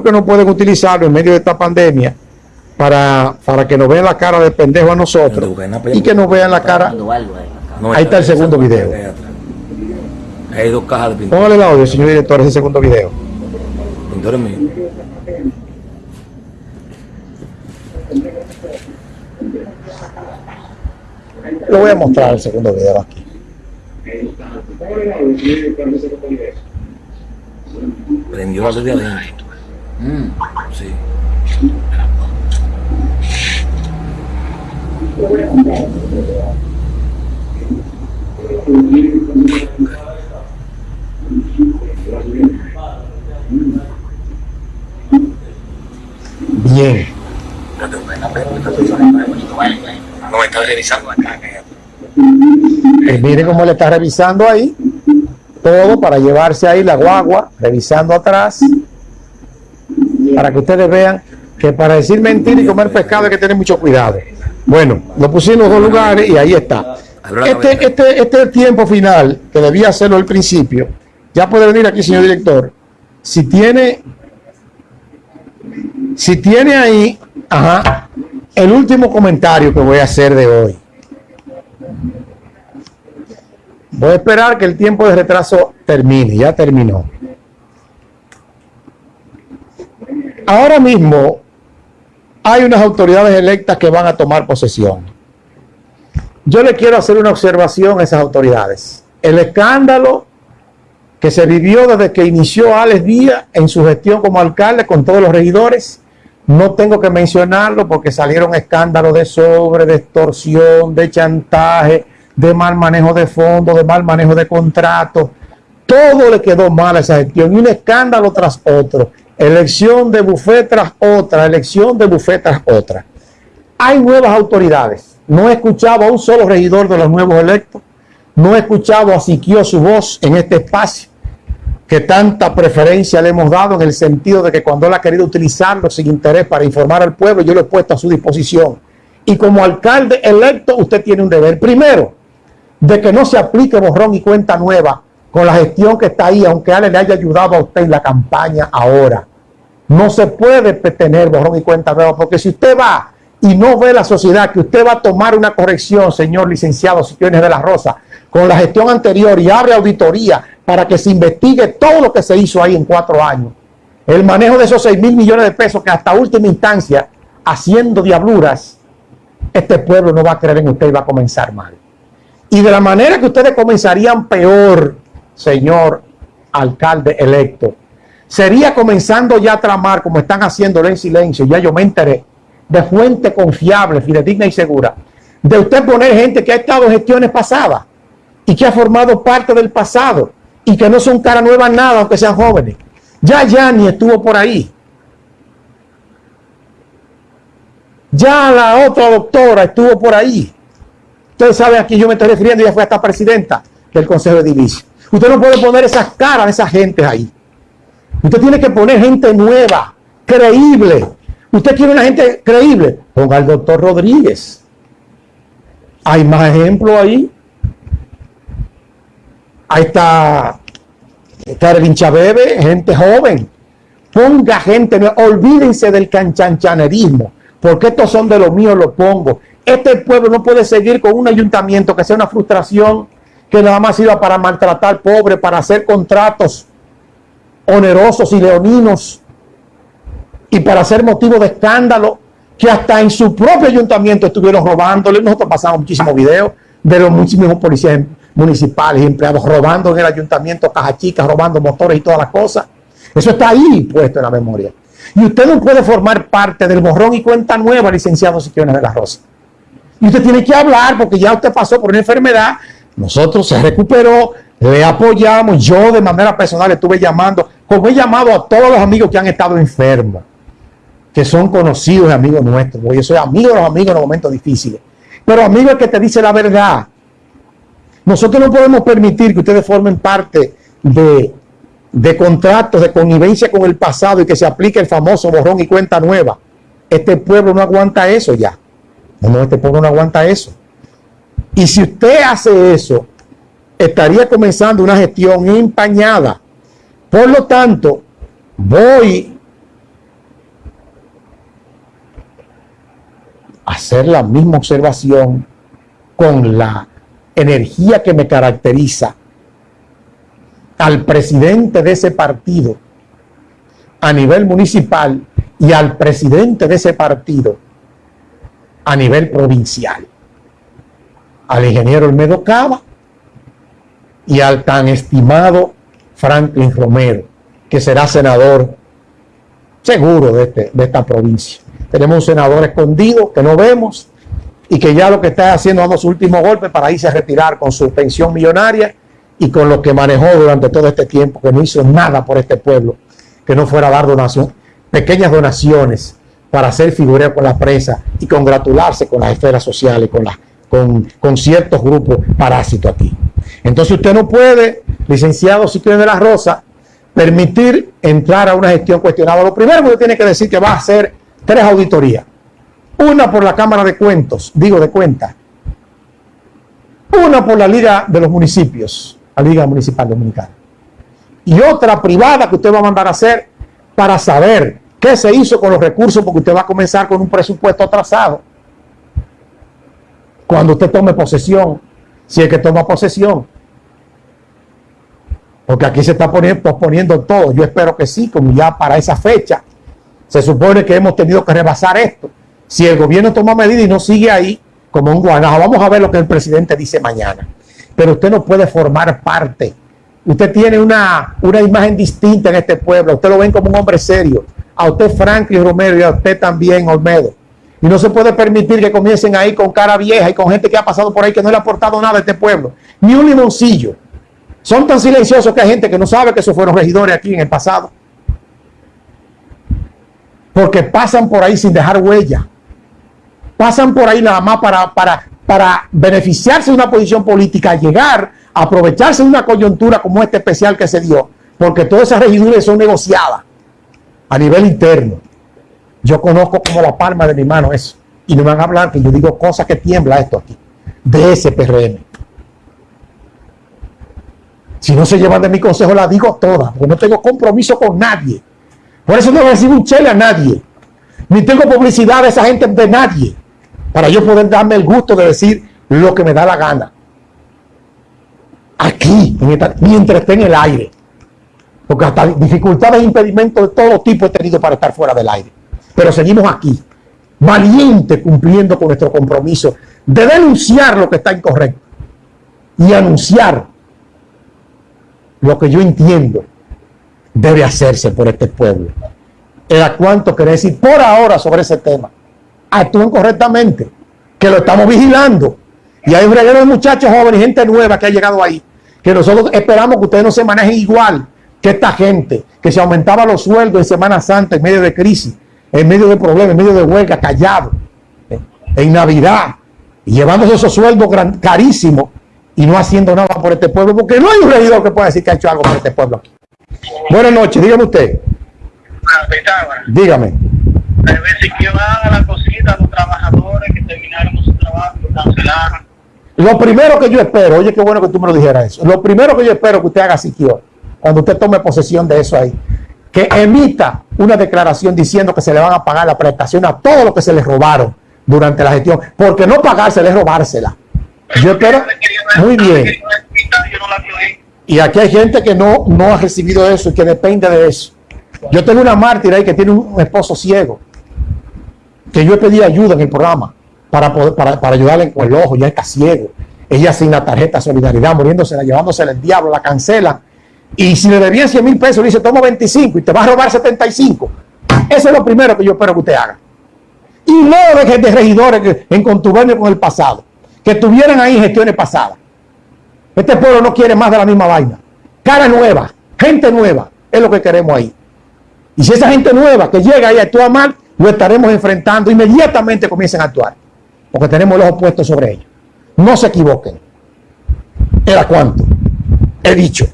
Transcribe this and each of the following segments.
porque no pueden utilizarlo en medio de esta pandemia para, para que nos vean la cara de pendejo a nosotros y que nos vean la cara. Ahí está el segundo video. Hay dos cajas de pintura. Póngale el audio, señor director, ese segundo video. Pintura mío. Lo voy a mostrar el segundo video aquí. Prendió desde adentro. Mm, sí. Bien. No me está revisando acá. Mire cómo le está revisando ahí. Todo para llevarse ahí la guagua, revisando atrás. Para que ustedes vean que para decir mentira y comer pescado hay que tener mucho cuidado. Bueno, lo pusimos en dos lugares y ahí está. Este, este, este tiempo final, que debía hacerlo al principio, ya puede venir aquí, señor director. Si tiene, si tiene ahí, ajá, el último comentario que voy a hacer de hoy. Voy a esperar que el tiempo de retraso termine, ya terminó. Ahora mismo hay unas autoridades electas que van a tomar posesión. Yo le quiero hacer una observación a esas autoridades. El escándalo que se vivió desde que inició Alex Díaz en su gestión como alcalde con todos los regidores, no tengo que mencionarlo porque salieron escándalos de sobre, de extorsión, de chantaje, de mal manejo de fondos, de mal manejo de contratos. Todo le quedó mal a esa gestión y un escándalo tras otro. Elección de bufet tras otra, elección de bufet tras otra. Hay nuevas autoridades. No he escuchado a un solo regidor de los nuevos electos. No he escuchado a Siquio su voz en este espacio que tanta preferencia le hemos dado en el sentido de que cuando él ha querido utilizarlo sin interés para informar al pueblo, yo lo he puesto a su disposición. Y como alcalde electo, usted tiene un deber. Primero, de que no se aplique borrón y cuenta nueva con la gestión que está ahí, aunque Ale le haya ayudado a usted en la campaña ahora. No se puede tener borrón y cuenta nueva, porque si usted va y no ve la sociedad que usted va a tomar una corrección, señor licenciado Siquiones de la Rosa, con la gestión anterior y abre auditoría para que se investigue todo lo que se hizo ahí en cuatro años. El manejo de esos 6 mil millones de pesos que hasta última instancia, haciendo diabluras, este pueblo no va a creer en usted y va a comenzar mal. Y de la manera que ustedes comenzarían peor, señor alcalde electo, sería comenzando ya a tramar, como están haciéndolo en silencio, ya yo me enteré, de fuente confiable, fidedigna y segura, de usted poner gente que ha estado en gestiones pasadas y que ha formado parte del pasado y que no son cara nueva nada, aunque sean jóvenes. Ya Yani estuvo por ahí. Ya la otra doctora estuvo por ahí. Ustedes saben a quién yo me estoy refiriendo, ella fue hasta presidenta del Consejo de División. Usted no puede poner esas caras de esa gente ahí. Usted tiene que poner gente nueva, creíble. Usted quiere una gente creíble. Ponga al doctor Rodríguez. Hay más ejemplos ahí. Ahí está, está el Bebe, gente joven. Ponga gente nueva. Olvídense del canchanchanerismo. Porque estos son de los míos, los pongo. Este pueblo no puede seguir con un ayuntamiento que sea una frustración que nada más sirva para maltratar pobres, para hacer contratos onerosos y leoninos y para hacer motivo de escándalo que hasta en su propio ayuntamiento estuvieron robándole. Nosotros pasamos muchísimos videos de los muchísimos policías municipales y empleados robando en el ayuntamiento caja chicas, robando motores y todas las cosas. Eso está ahí puesto en la memoria. Y usted no puede formar parte del borrón y cuenta nueva, licenciado Siquiones de la Rosa. Y usted tiene que hablar porque ya usted pasó por una enfermedad, nosotros se recuperó, le apoyamos, yo de manera personal estuve llamando, como he llamado a todos los amigos que han estado enfermos, que son conocidos y amigos nuestros. Yo soy amigo de los amigos en los momentos difíciles. Pero amigo que te dice la verdad. Nosotros no podemos permitir que ustedes formen parte de, de contratos de connivencia con el pasado y que se aplique el famoso borrón y cuenta nueva. Este pueblo no aguanta eso ya. No, este pueblo no aguanta eso. Y si usted hace eso, estaría comenzando una gestión empañada. Por lo tanto, voy a hacer la misma observación con la energía que me caracteriza al presidente de ese partido a nivel municipal y al presidente de ese partido a nivel provincial, al ingeniero Olmedo Cava, y al tan estimado Franklin Romero, que será senador seguro de, este, de esta provincia. Tenemos un senador escondido que no vemos y que ya lo que está haciendo dando su último golpe para irse a retirar con su pensión millonaria y con lo que manejó durante todo este tiempo, que no hizo nada por este pueblo, que no fuera a dar donación, pequeñas donaciones para hacer figura con la prensa y congratularse con las esferas sociales, con, con, con ciertos grupos parásitos aquí. Entonces usted no puede, licenciado Siquio de la Rosa, permitir entrar a una gestión cuestionada. Lo primero que usted tiene que decir que va a hacer tres auditorías. Una por la Cámara de Cuentos, digo de cuentas. Una por la Liga de los Municipios, la Liga Municipal Dominicana. Y otra privada que usted va a mandar a hacer para saber qué se hizo con los recursos, porque usted va a comenzar con un presupuesto atrasado. Cuando usted tome posesión, si es que toma posesión. Porque aquí se está poniendo, posponiendo todo. Yo espero que sí, como ya para esa fecha se supone que hemos tenido que rebasar esto. Si el gobierno toma medidas y no sigue ahí como un guanajo, vamos a ver lo que el presidente dice mañana. Pero usted no puede formar parte. Usted tiene una, una imagen distinta en este pueblo. Usted lo ven como un hombre serio. A usted Franklin Romero y a usted también Olmedo. Y no se puede permitir que comiencen ahí con cara vieja y con gente que ha pasado por ahí que no le ha aportado nada a este pueblo. Ni un limoncillo. Son tan silenciosos que hay gente que no sabe que esos fueron regidores aquí en el pasado porque pasan por ahí sin dejar huella. Pasan por ahí nada más para, para, para beneficiarse de una posición política, llegar, a aprovecharse de una coyuntura como este especial que se dio, porque todas esas regiduras son negociadas a nivel interno. Yo conozco como la palma de mi mano eso. Y no me van a hablar que yo digo cosas que tiembla esto aquí, de ese PRM. Si no se llevan de mi consejo, la digo todas, porque no tengo compromiso con nadie. Por eso no recibo un chele a nadie. Ni tengo publicidad de esa gente de nadie. Para yo poder darme el gusto de decir lo que me da la gana. Aquí, mientras esté en el aire. Porque hasta dificultades e impedimentos de todo tipo he tenido para estar fuera del aire. Pero seguimos aquí, valiente cumpliendo con nuestro compromiso de denunciar lo que está incorrecto y anunciar lo que yo entiendo debe hacerse por este pueblo. Era cuánto quería decir por ahora sobre ese tema. Actúen correctamente, que lo estamos vigilando. Y hay un reguero de muchachos jóvenes, gente nueva que ha llegado ahí, que nosotros esperamos que ustedes no se manejen igual que esta gente, que se aumentaba los sueldos en Semana Santa, en medio de crisis, en medio de problemas, en medio de huelga, callado, en Navidad, y llevándose esos sueldos carísimos y no haciendo nada por este pueblo, porque no hay un regidor que pueda decir que ha hecho algo por este pueblo aquí. Buenas noches, dígame usted. Dígame. la cosita a los trabajadores que terminaron su trabajo cancelaron. Lo primero que yo espero, oye, qué bueno que tú me lo dijeras eso. Lo primero que yo espero que usted haga Siquio, cuando usted tome posesión de eso ahí, que emita una declaración diciendo que se le van a pagar la prestación a todo lo que se les robaron durante la gestión, porque no pagársela es robársela. Yo espero, muy bien. Y aquí hay gente que no, no ha recibido eso y que depende de eso. Yo tengo una mártir ahí que tiene un esposo ciego, que yo he pedido ayuda en el programa para, poder, para, para ayudarle con el ojo, ya está ciego. Ella sin la tarjeta solidaridad, muriéndosela, llevándosela el diablo, la cancela. Y si le debían 100 mil pesos, le dice, toma 25 y te va a robar 75. Eso es lo primero que yo espero que usted haga. Y no de, de regidores en contubernio con el pasado, que estuvieran ahí gestiones pasadas. Este pueblo no quiere más de la misma vaina. Cara nueva, gente nueva, es lo que queremos ahí. Y si esa gente nueva que llega y actúa mal, lo estaremos enfrentando, inmediatamente comiencen a actuar. Porque tenemos los opuestos sobre ellos. No se equivoquen. ¿Era cuánto? He dicho.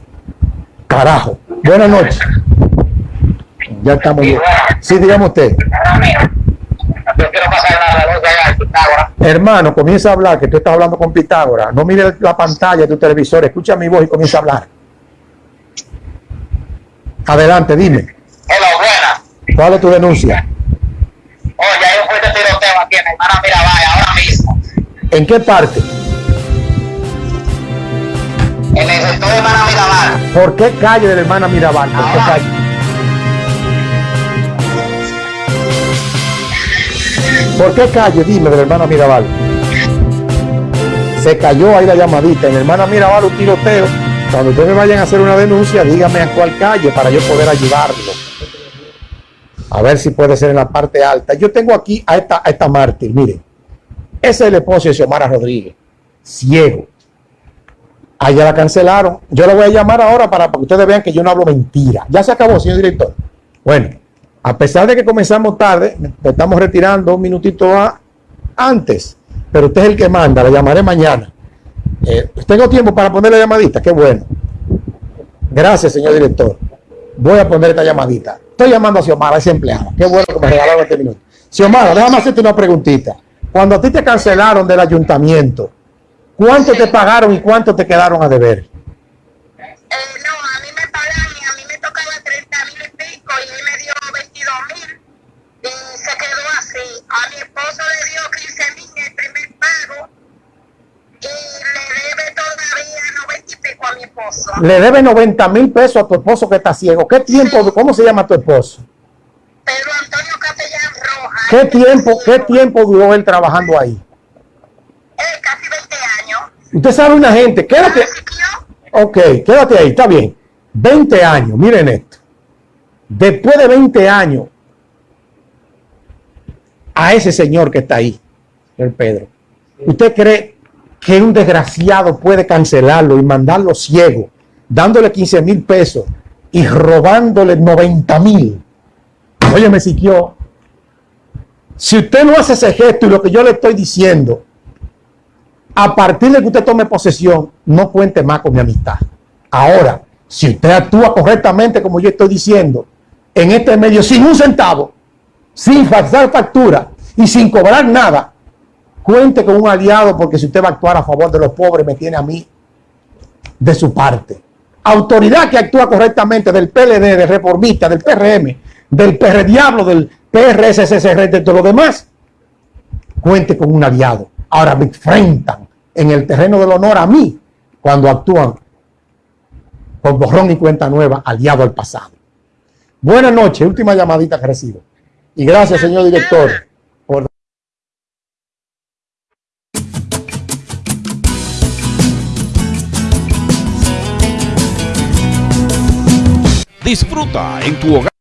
Carajo. Buenas noches. Ya estamos bien. Sí, dígame usted. Hermano, comienza a hablar, que tú estás hablando con Pitágoras. No mire la pantalla de tu televisor, escucha mi voz y comienza a hablar. Adelante, dime. Hola, buena. ¿Cuál es tu denuncia? Oye, hay un fuerte tiroteo aquí en hermana Mirabal ahora mismo. ¿En qué parte? En el sector de hermana Mirabal. ¿Por qué calle de la hermana Mirabal? ¿Por qué calle? ¿Por qué calle? Dime, de la hermana Mirabal. Se cayó ahí la llamadita. En la hermana Mirabal un tiroteo. Cuando ustedes vayan a hacer una denuncia, díganme a cuál calle para yo poder ayudarlo. A ver si puede ser en la parte alta. Yo tengo aquí a esta, a esta mártir, miren. Ese es el esposo de Xiomara Rodríguez. Ciego. Allá la cancelaron. Yo la voy a llamar ahora para, que ustedes vean que yo no hablo mentira. Ya se acabó, señor director. Bueno, a pesar de que comenzamos tarde, estamos retirando un minutito a- antes, pero usted es el que manda, la llamaré mañana. Eh, tengo tiempo para poner la llamadita, qué bueno. Gracias, señor director. Voy a poner esta llamadita. Estoy llamando a Xiomara, esa empleada. Qué bueno que me regalaron este minuto. Xiomara, déjame hacerte una preguntita. Cuando a ti te cancelaron del ayuntamiento, ¿cuánto te pagaron y cuánto te quedaron a deber? Eh, no, a mí me pagan y a mí me tocaba 30 mil y pico y él me dio 22 mil y se quedó así. A mi esposo le dio 15 mil el primer pago y le debe todavía 90 y pico a mi esposo. Le debe 90 mil pesos a tu esposo que está ciego. ¿Qué tiempo, cómo se llama tu esposo? Pedro Antonio Capellán Rojas. ¿Qué tiempo, qué tiempo duró él trabajando ahí? Eh, casi 20 años. Usted sabe una gente, quédate, ok, quédate ahí, está bien. 20 años, miren esto. Después de 20 años, a ese señor que está ahí, el Pedro, ¿usted cree que un desgraciado puede cancelarlo y mandarlo ciego, dándole 15 mil pesos y robándole 90 mil? Óyeme, Siquio, si usted no hace ese gesto y lo que yo le estoy diciendo, a partir de que usted tome posesión, no cuente más con mi amistad. Ahora, si usted actúa correctamente, como yo estoy diciendo, en este medio, sin un centavo, sin falsar factura y sin cobrar nada, cuente con un aliado, porque si usted va a actuar a favor de los pobres, me tiene a mí de su parte. Autoridad que actúa correctamente del PLD, del Reformista, del PRM, del PR Diablo, del PRSSR, de todo lo demás, cuente con un aliado. Ahora me enfrentan en el terreno del honor a mí cuando actúan con borrón y cuenta nueva, aliado al pasado. Buenas noches, última llamadita que recibo. Y gracias, señor director, por Disfruta en tu hogar.